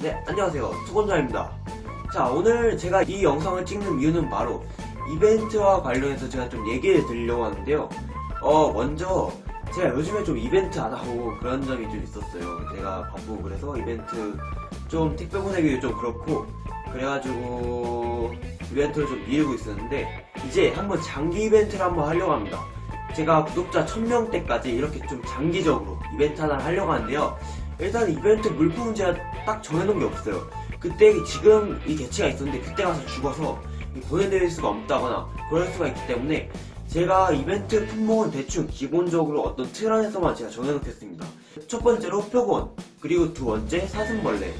네, 안녕하세요. 투건자입니다. 자, 오늘 제가 이 영상을 찍는 이유는 바로 이벤트와 관련해서 제가 좀 얘기를 드리려고 하는데요. 어, 먼저 제가 요즘에 좀 이벤트 안 하고 그런 점이 좀 있었어요. 제가 바쁘고 그래서 이벤트 좀 택배 보내기도 좀 그렇고 그래가지고 이벤트를 좀 미루고 있었는데 이제 한번 장기 이벤트를 한번 하려고 합니다. 제가 구독자 1000명 때까지 이렇게 좀 장기적으로 이벤트 하나를 하려고 하는데요. 일단 이벤트 물품은 제가 딱 정해놓은 게 없어요. 그때 지금 이 개체가 있었는데 그때 가서 죽어서 보내드릴 수가 없다거나 그럴 수가 있기 때문에 제가 이벤트 품목은 대충 기본적으로 어떤 틀 안에서만 제가 정해놓겠습니다. 첫 번째로 표본, 그리고 두 번째 사슴벌레,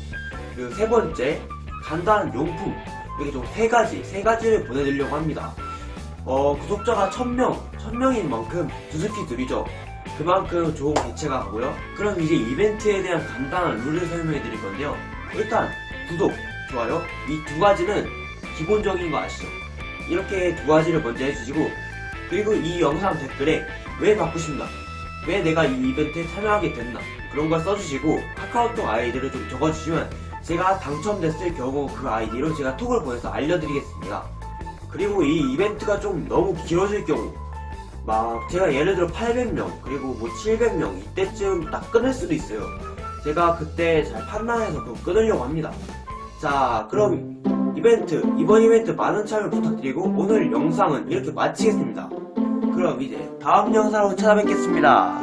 그리고 세 번째 간단한 용품 이렇게 좀 세 가지, 세 가지를 보내드리려고 합니다. 어, 구독자가 1000명, 1000명인 만큼 두스키 드리죠. 그만큼 좋은 개체가 가고요. 그럼 이제 이벤트에 대한 간단한 룰을 설명해 드릴 건데요. 일단 구독, 좋아요 이 두 가지는 기본적인 거 아시죠? 이렇게 두 가지를 먼저 해주시고 그리고 이 영상 댓글에 왜 싶나 왜 내가 이 이벤트에 참여하게 됐나 그런 걸 써주시고 카카오톡 아이디를 좀 적어주시면 제가 당첨됐을 경우 그 아이디로 제가 톡을 보내서 알려드리겠습니다. 그리고 이 이벤트가 좀 너무 길어질 경우 막 제가 예를 들어 800명 그리고 뭐 700명 이때쯤 딱 끊을 수도 있어요. 제가 그때 잘 판단해서 그거 끊으려고 합니다. 자 그럼 이벤트 이번 이벤트 많은 참여 부탁드리고 오늘 영상은 이렇게 마치겠습니다. 그럼 이제 다음 영상으로 찾아뵙겠습니다